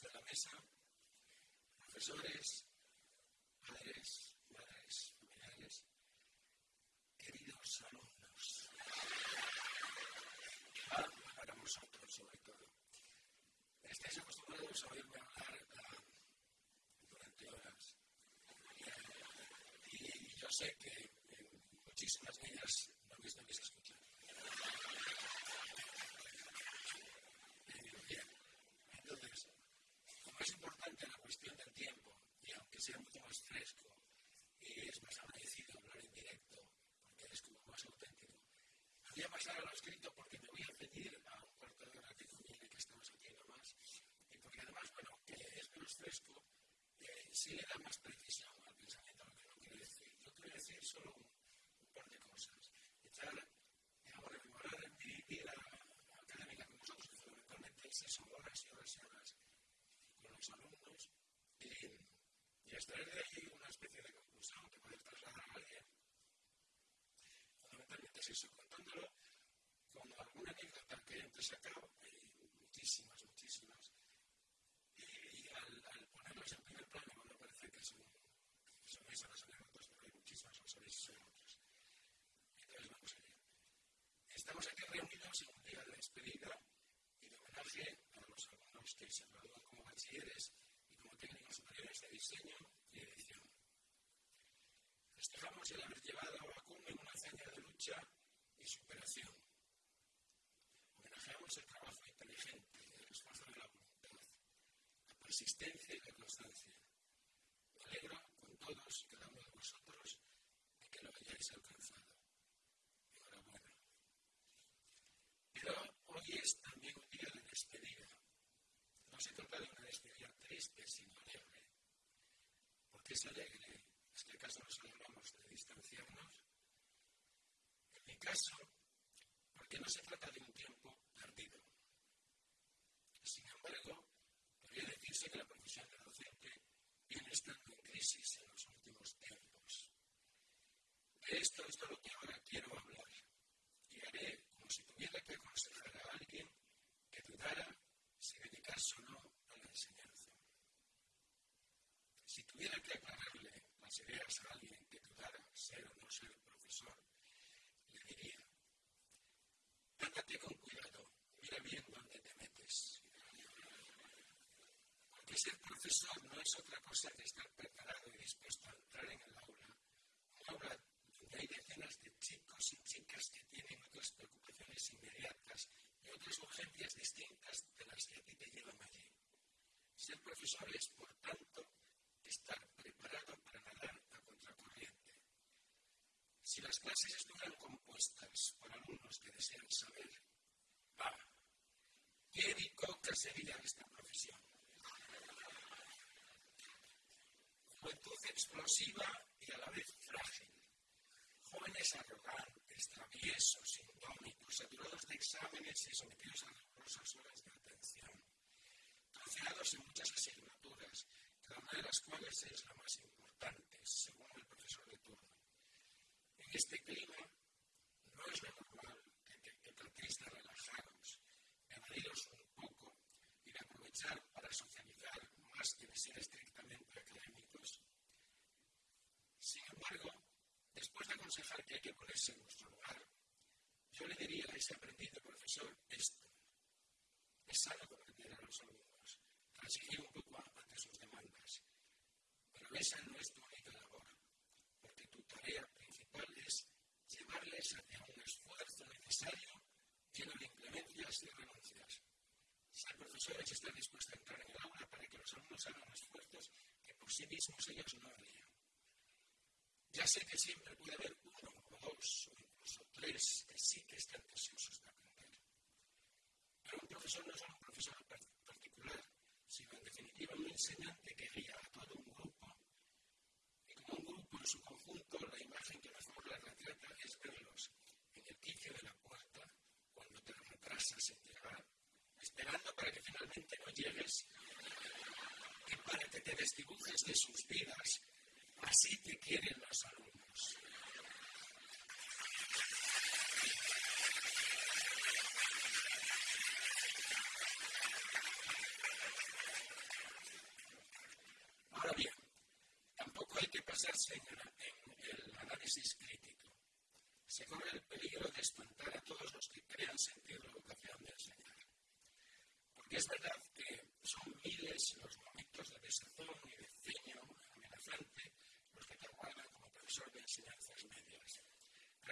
desde la mesa, profesores, padres, madres, familiares, queridos alumnos. Ah, para vosotros, sobre todo. Estáis acostumbrados a oírme hablar uh, durante horas. Y, y yo sé que en muchísimas de ellas no me estáis escuchando. Bien, entonces, como es importante la cuestión del tiempo, y aunque sea mucho más fresco y es más agradecido hablar en directo, porque es como más auténtico, voy a pasar a lo escrito porque me voy a pedir a un cuarto de hora que conviene que estamos aquí nomás, y porque además, bueno, que es menos fresco, eh, sí le da más precisión al pensamiento lo que no quiero decir. Yo quiero decir solo un, un par de cosas. Echar, digamos, rememorar mi vida académica con vosotros, que fundamentalmente es eso, horas y horas y horas con los alumnos, y, y extraer de ahí una especie de conclusión que poder trasladar a alguien. Fundamentalmente es eso, contándolo con alguna que antes acabo, hay muchísimas, muchísimas, y, al, al, ponerlas en primer plano, cuando parece que son, son esas las anécdotas, pero hay muchísimas, lo sabéis, son otras. Entonces vamos allá. Estamos aquí reunidos en un día de despedida y de homenaje a los alumnos que se gradúan como bachilleres y como técnicos superiores de diseño y edición. Festejamos el haber llevado a cumbre una hazaña de lucha y superación. Homenajeamos el trabajo inteligente, el esfuerzo de la voluntad, la persistencia y la constancia. Me alegro con todos y cada uno de vosotros de que lo hayáis alcanzado. Enhorabuena. Pero hoy es también un día de despedida. No se trata de una despedida triste, sino alegre. ¿Por qué es alegre? ¿Es que acaso nos alegramos de distanciarnos? En mi caso, porque no se trata de un tiempo perdido. Sin embargo, decirse que la profesión de docente viene estando en crisis en los últimos tiempos. De esto es de lo que ahora quiero hablar. Y haré como si tuviera que aconsejar a alguien que dudara si dedicarse o no a la enseñanza. Si tuviera que aclararle las ideas a alguien que dudara ser o no ser profesor, le diría, ándate con cuidado, mira bien dónde te metes. Porque ser profesor no es otra cosa que estar preparado y dispuesto a entrar en el aula, un aula donde hay decenas de chicos y chicas que tienen otras preocupaciones inmediatas y otras urgencias distintas de las que a ti te llevan allí. Ser profesor es, por tanto, estar preparado para nadar a contracorriente. Si las clases estuvieran compuestas por alumnos que desean saber, va, ¿qué bicoca sería esta profesión? Juventud explosiva y a la vez frágil. Jóvenes arrogantes, traviesos, indómitos, saturados de exámenes y sometidos a rigurosas horas de atención. Troceados en muchas asignaturas, cada una de las cuales es la más importante, según el profesor de turno. En este clima, no es lo normal que, que, que tratéis de relajaros, de evadiros un poco y de aprovechar para socializar más que de ser estrictamente académicos. Sin embargo, después de aconsejar que hay que ponerse en nuestro lugar, yo le diría a ese aprendiz de profesor esto. Es sano comprender a los alumnos, transigir un poco ante sus demandas, pero esa no es tu única labor, porque tu tarea principal es llevarles hacia un esfuerzo necesario lleno de inclemencias y renuncias. Ser profesor es estar dispuesto a entrar en el aula para que los alumnos hagan esfuerzos que por sí mismos ellos no harían. Ya sé que siempre puede haber uno o dos o incluso tres que sí que están deseosos de aprender. Pero un profesor no es solo un profesor particular, sino en definitiva un enseñante que guía a todo un grupo. Y como un grupo en su conjunto, la imagen que mejor la retrata es verlos en el quicio de la puerta, cuando te retrasas en llegar, esperando para que finalmente no llegues y para que te desdibujes de sus vidas Así te quieren los alumnos. Ahora bien, tampoco hay que pasarse en, el análisis crítico. Se corre el peligro de espantar a todos los que crean sentido la vocación de enseñar. Porque es verdad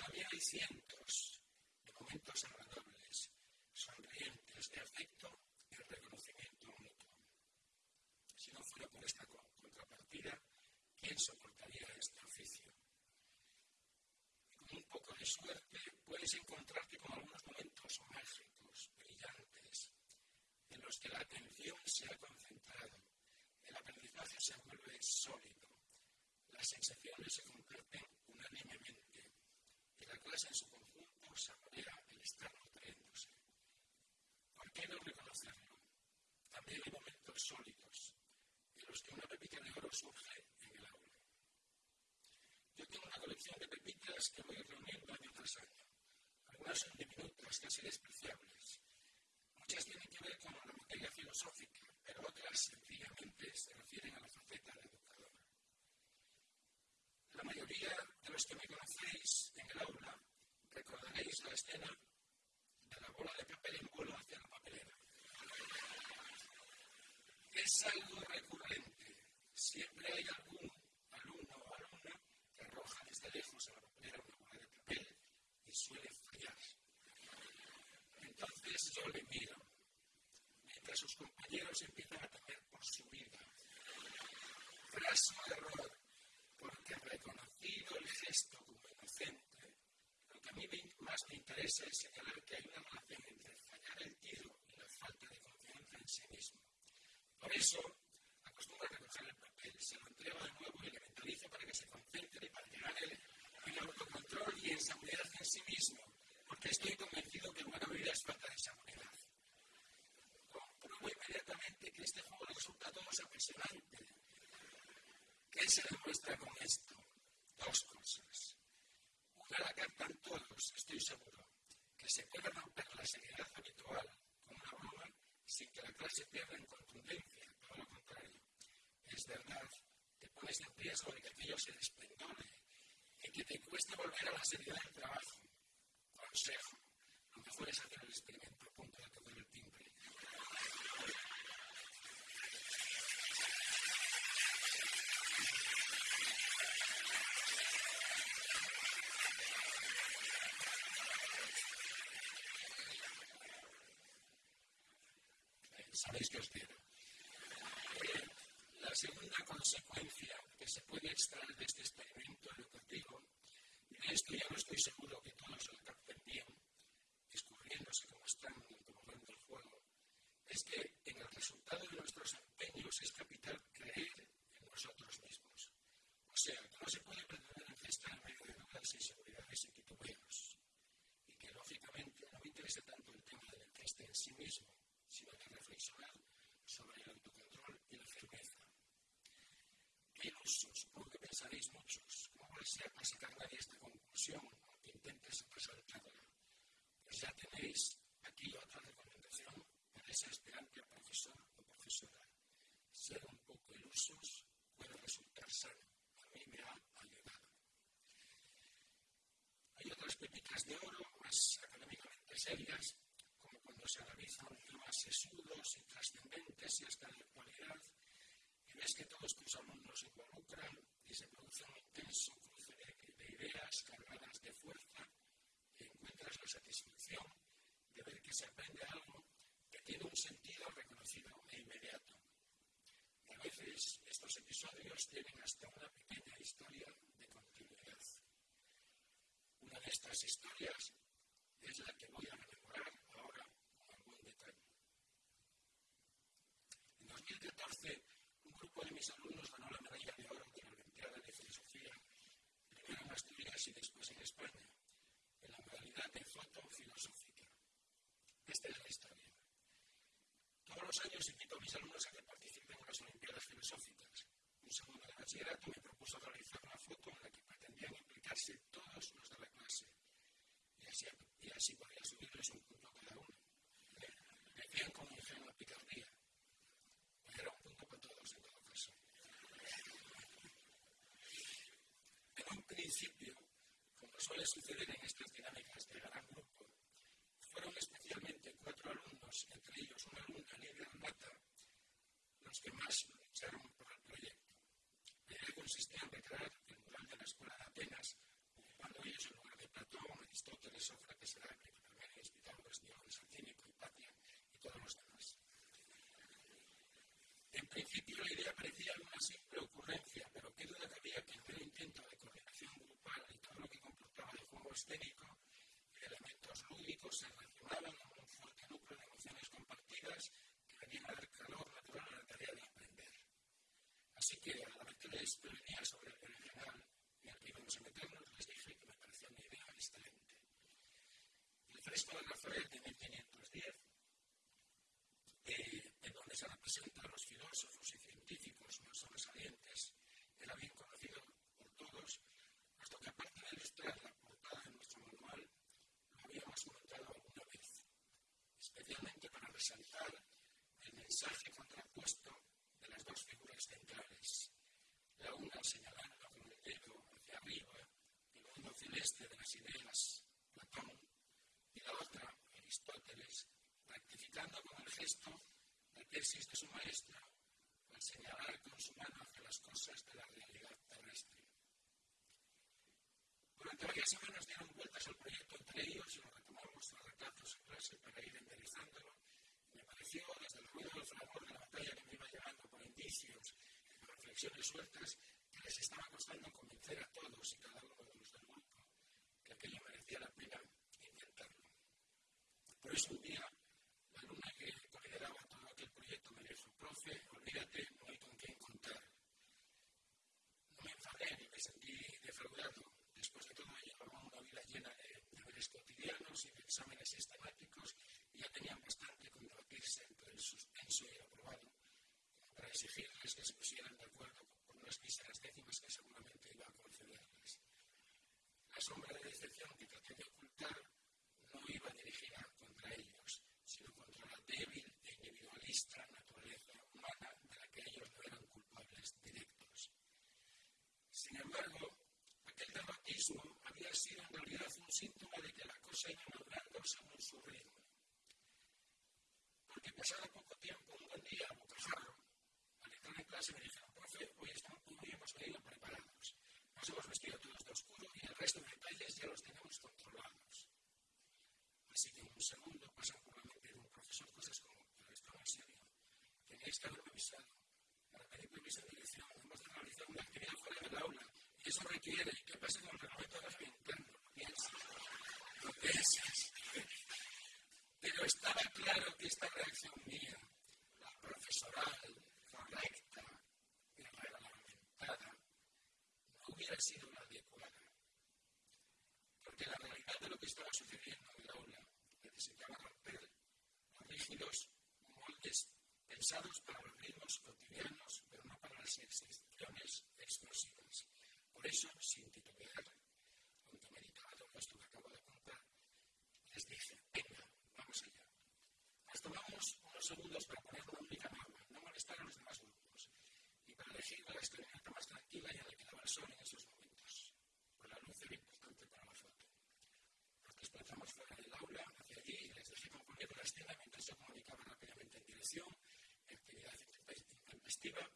también hay cientos de momentos agradables, sonrientes, de afecto y reconocimiento mutuo. Si no fuera por esta contrapartida, ¿quién soportaría este oficio? Con un poco de suerte puedes encontrarte con algunos momentos mágicos, brillantes, en los que la atención se ha concentrado, el aprendizaje se vuelve sólido, las sensaciones se comparten unánimemente y la clase en su conjunto saborea el estar nutriéndose. ¿Por qué no reconocerlo? También hay momentos sólidos en los que una pepita de oro surge en el aula. Yo tengo una colección de pepitas que voy reuniendo año tras año. Algunas son diminutas, casi despreciables. Muchas tienen que ver con la materia filosófica, pero otras sencillamente se refieren a la faceta de educador. La mayoría de los que me conocéis en el aula recordaréis la escena de la bola de papel en vuelo hacia la papelera. Es algo recurrente. Siempre hay algún alumno o alumna que arroja desde lejos a la papelera una bola de papel y suele fallar. Entonces yo le miro, mientras sus compañeros empiezan a temer por su vida. Fraso error, porque reconocido el gesto como inocente, lo que a mí más es señalar que hay una relación entre fallar el tiro y la falta de confianza en sí mismo. Por eso, acostumbro a recoger el papel, se lo entrego de nuevo y le mentalizo para que se concentre para llegar el, el autocontrol y en seguridad en sí mismo, porque estoy convencido que buena vida es falta de seguridad. Compruebo inmediatamente que este juego resulta a todos apasionante. ¿Qué se demuestra con esto? Dos cosas. Una la captan todos, estoy seguro, se puede romper la seriedad habitual con una broma sin que la clase pierda en contundencia, todo lo contrario. Es verdad, te pones en riesgo de que aquello se despendone y que te cueste volver a la seriedad del trabajo. Consejo, lo mejor es hacer el experimento a punto de tocar el timbre. sabéis que os quiero. Eh, la segunda consecuencia que extraer de este experimento educativo, y de esto ya no estoy seguro que todos lo capten bien, descubriéndose como están como van del juego, es que en el resultado de nuestros empeños es capital creer en nosotros mismos. O sea, que no se puede pretender encestar en medio de dudas, inseguridades y titubeos. Y que lógicamente no me interesa tanto el tema del enceste en sí mismo, sino de reflexionar sobre el autocontrol y la firmeza. ¿Qué ilusos? Muchos. ¿Cómo vais a sacar nadie esta conclusión o que intentes resaltarla? Pues ya tenéis aquí otra recomendación para ese aspirante a profesor o profesora. Ser un poco ilusos puede resultar sano. A mí me ha ayudado. Hay otras pepitas de oro más académicamente serias cuando se analizan temas sesudos y trascendentes y hasta de actualidad, y ves que todos tus alumnos se involucran y se produce un intenso cruce de, ideas cargadas de fuerza y encuentras la satisfacción de ver que se aprende algo que tiene un sentido reconocido e inmediato. A veces estos episodios tienen hasta una pequeña historia de continuidad. Una de estas historias es la que voy a rememorar ahora 2014, un grupo de mis alumnos ganó la medalla de oro de la Olimpiada de Filosofía, primero en Asturias y después en España, en la modalidad de foto filosófica. Esta es la historia. Todos los años invito a mis alumnos a que participen en las Olimpiadas Filosóficas. Un segundo de bachillerato me propuso realizar una foto en la que pretendían implicarse todos los de la clase. Y así, y así podría subirles un punto cada uno. Decían con ingenua picardía era un punto para todos en todo caso. principio, como suele suceder en estas dinámicas de gran grupo, fueron especialmente cuatro alumnos, entre ellos una alumna, Lidia Mata, los que más lucharon por el proyecto. La idea consistía en recrear el mural de la Escuela de Atenas, ocupando ellos el lugar de Platón, Aristóteles, Sócrates, Heráclito, Parménides, Pitágoras, Diógenes, Alcínico, Hipatia y todos los demás. En principio la idea parecía una simple ocurrencia, pero qué duda cabía que el primer intento de coordinación grupal y todo lo que de juego escénico y elementos lúdicos se relacionaban con un fuerte núcleo de emociones compartidas que venían a dar calor natural a la tarea de aprender. Así que a la vez que les prevenía sobre el original y al que íbamos a meternos, les dije que me parecía una idea excelente. El fresco de Rafael de 1510, eh, en donde se representa a los filósofos y científicos más sobresalientes, era bien conocido por todos, puesto que aparte de ilustrar la portada de nuestro manual, lo habíamos comentado alguna vez, especialmente para resaltar el mensaje contrapuesto de las dos figuras centrales, la una señalando con el dedo hacia arriba el mundo celeste de las ideas, Platón, y la otra, Aristóteles, rectificando con el gesto la tesis de su maestro al señalar con su mano hacia las cosas de la realidad terrestre. Durante varias semanas dieron vueltas al proyecto entre ellos y lo retomamos a retazos en clase para ir enderizándolo. Desde el ruido del fragor de la batalla que me iba llevando por indicios reflexiones sueltas, que les estaba costando convencer a todos y cada uno de los del grupo que aquello merecía la pena intentarlo. Por eso un día, la alumna que lideraba todo aquel proyecto me dijo, profe, olvídate, no hay con quién contar. No me enfadé ni me sentí defraudado. Después de todo, llevaba una vida llena de deberes cotidianos y de exámenes sistemáticos y ya tenían bastante con debatirse entre el suspenso y el aprobado para exigirles que se pusieran de acuerdo con unas míseras décimas que seguramente iba a concederles. La sombra de decepción que traté de ocultar no iba dirigida contra ellos, sino contra la débil e individualista naturaleza humana de la que ellos no eran culpables directos. Sin embargo, aquel dramatismo había sido en realidad un síntoma de que la cosa iba madurando según su ritmo. Porque pasado poco tiempo, un buen día, a bocajarro, al entrar en clase me dijeron, profe, hoy, estamos, hoy hemos venido preparados. Nos hemos vestido todos de oscuro y el resto de detalles ya los tenemos controlados. Así que en un segundo pasan por la mente de un profesor cosas como, pero esto no es serio, tenéis que haberme avisado. Para pedir permiso de dirección, hemos de realizar una actividad fuera del aula y eso requiere que pase con el reglamento de la interno. Lo piensas, lo piensas. Pero estaba claro que esta reacción mía, la profesoral, correcta y reglamentada, no hubiera sido la adecuada. Porque la realidad de lo que estaba sucediendo en el aula necesitaba romper los rígidos moldes pensados para los ritmos cotidianos, pero no para las excepciones explosivas. Por eso, sin titubear, aunque meditaba todo esto que acabo de contar, les dije. Tomamos unos segundos para poner una única norma, no molestar a los demás grupos, y para elegir la escalinata más tranquila y en la que daba el sol en esos momentos, pues la luz era importante para la foto. Nos desplazamos fuera del aula, hacia allí, y les dejé componer la escena mientras yo comunicaba rápidamente en dirección, actividad intempestiva,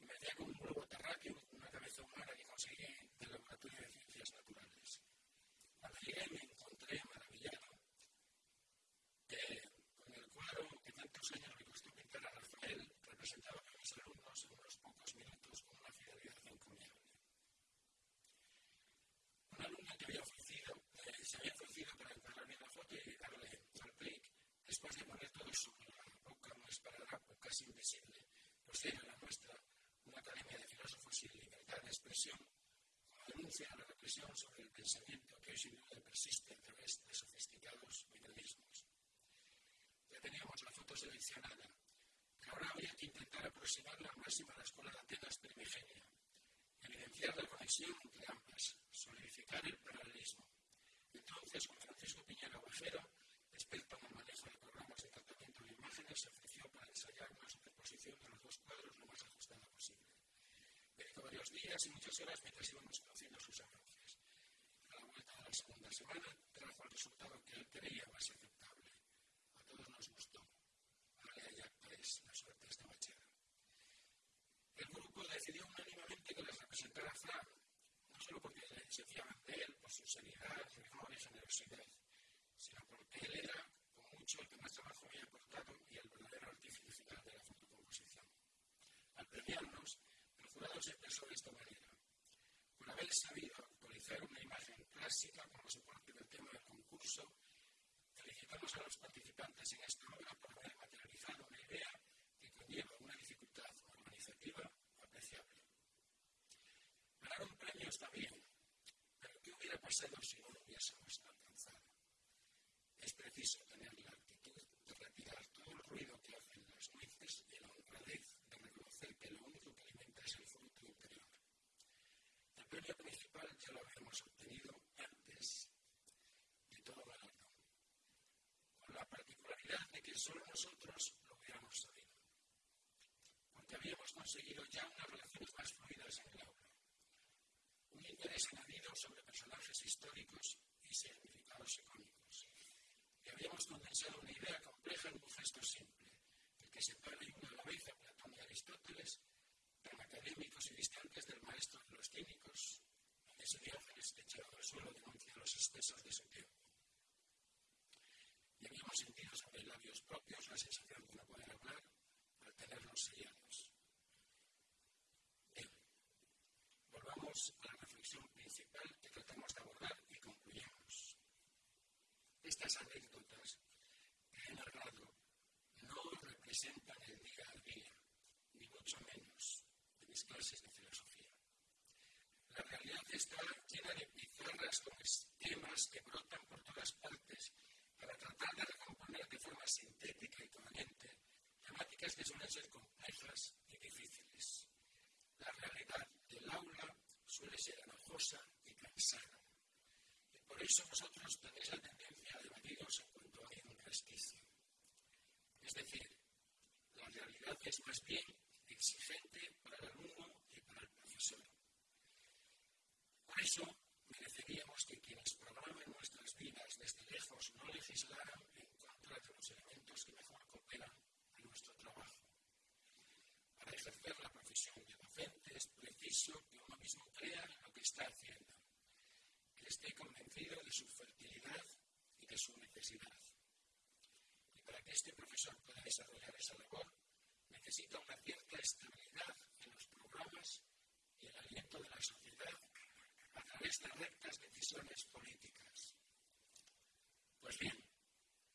y me hacía con un globo terráqueo, una cabeza humana que conseguí del Laboratorio de Ciencias Naturales. Cuando llegué me encontré maravillado que con el cuadro que tantos años me costó pintar a Rafael representaba a mis alumnos en unos pocos minutos con una fidelidad encomiable. Una alumna que había ofrecido, eh, se había ofrecido para encargarme la foto y darle al clic después de poner todo sobre la boca más parada o casi invisible, pues era la nuestra, una academia de filósofos sin libertad de expresión, como denuncia la represión sobre el pensamiento que hoy sin duda persiste a través de sofisticados mecanismos. Ya teníamos la foto seleccionada, pero ahora había que intentar aproximarla al máximo a la escuela de Atenas primigenia, evidenciar la conexión entre ambas, solidificar el paralelismo. Entonces, con Francisco Piñera Bajero, experto en el manejo de programas de tratamiento de imágenes, se ofreció para ensayar una superposición de los dos cuadros lo más ajustada posible. Dedicó varios días y muchas horas mientras íbamos conociendo sus avances. segunda semana trajo el resultado que él creía más aceptable. A todos nos gustó. Ahora ya pues, la suerte estaba echada. El grupo decidió unánimamente que les representara Frank, no solo porque se fiaban de él por su seriedad, rigor y generosidad, sino porque él era, con mucho, el que más trabajo había aportado y el verdadero artífice final de la fotocomposición. Al premiarnos, el jurado se expresó de esta manera. Por haber sabido actualizar una imagen clásica como soporte del tema del concurso, felicitamos a los participantes en esta obra por haber materializado una idea que conlleva una dificultad organizativa apreciable. Ganar un premio está bien, pero ¿qué hubiera pasado si no lo hubiésemos alcanzado? Es preciso tener la actitud de retirar todo el ruido que hacen las nueces y la honradez de reconocer que lo único que alimenta es el fruto. Premio principal ya lo habíamos obtenido antes de todo galardón, con la particularidad de que solo nosotros lo hubiéramos sabido, porque habíamos conseguido ya unas relaciones más fluidas en el aula, un interés añadido sobre personajes históricos y significados icónicos y habíamos condensado una idea compleja en un gesto simple, el que separa y une a la vez a Platón y Aristóteles, tan académicos y distantes del maestro de los cínicos, ese Diógenes echado al suelo denuncia los excesos de su tiempo. Y habíamos sentido sobre labios propios la sensación de no poder hablar al tenerlos sellados. Bien, volvamos a la reflexión principal que tratamos de abordar y concluyamos. Estas anécdotas que he narrado no representan el día a día, ni mucho menos de mis clases de filosofía. La realidad está llena de pizarras con esquemas que brotan por todas partes para tratar de recomponer de forma sintética y coherente temáticas que suelen ser complejas y difíciles. La realidad del aula suele ser enojosa y cansada. Y por eso vosotros tenéis la tendencia a debatiros en cuanto hay un resquicio. Es decir, la realidad es más bien exigente para el alumno y para el profesor. Por eso mereceríamos que quienes programen nuestras vidas desde lejos no legislaran en contra de los elementos que mejor cooperan a nuestro trabajo. Para ejercer la profesión de docente es preciso que uno mismo crea en lo que está haciendo, que esté convencido de su fertilidad y de su necesidad. Y para que este profesor pueda desarrollar esa labor, necesita una cierta estabilidad en los programas y el aliento de la sociedad a través de rectas decisiones políticas. Pues bien,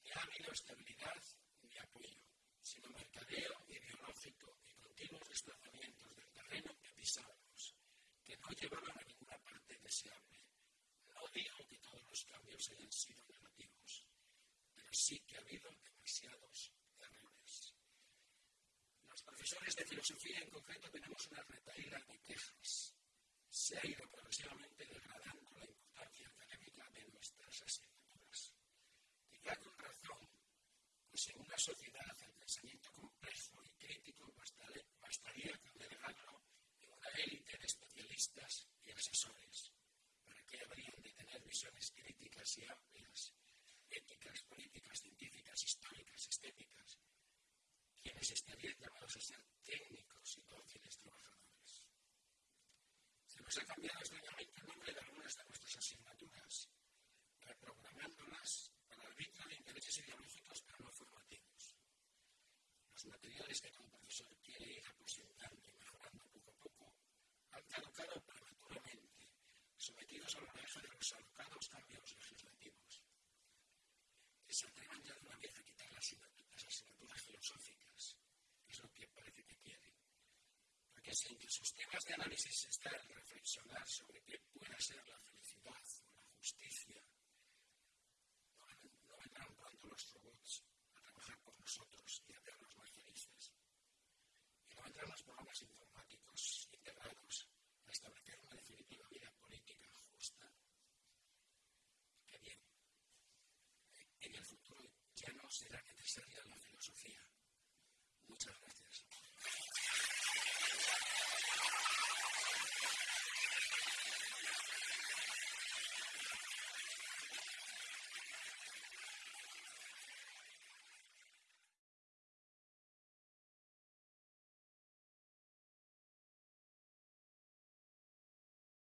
ni ha habido estabilidad ni apoyo, sino mercadeo ideológico y continuos desplazamientos del terreno que pisábamos, que no llevaban a ninguna parte deseable. No digo que todos los cambios hayan sido negativos, pero sí que ha habido demasiados errores. Los profesores de filosofía en concreto tenemos una retaíla de quejas se ha ido progresivamente degradando la importancia académica de nuestras asignaturas. Quizá con razón, pues en una sociedad el pensamiento complejo y crítico bastaría con delegarlo en una élite de especialistas y asesores, para que habrían de tener visiones críticas y amplias, éticas, políticas, científicas, históricas, estéticas, quienes estarían llamados a ser técnicos y dóciles trabajadores. Ha cambiado extrañamente el nombre de algunas de nuestras asignaturas, reprogramándolas para el de intereses ideológicos pero no formativos. Los materiales que un profesor quiere ir aposentando y mejorando poco a poco han caducado prematuramente, sometidos a la oleaje de los alocados cambios legislativos. Que se atrevan ya de una vez a quitar las asignaturas filosóficas, que es lo que parece que quieren porque si entre sus temas de análisis el reflexionar sobre qué puede ser la felicidad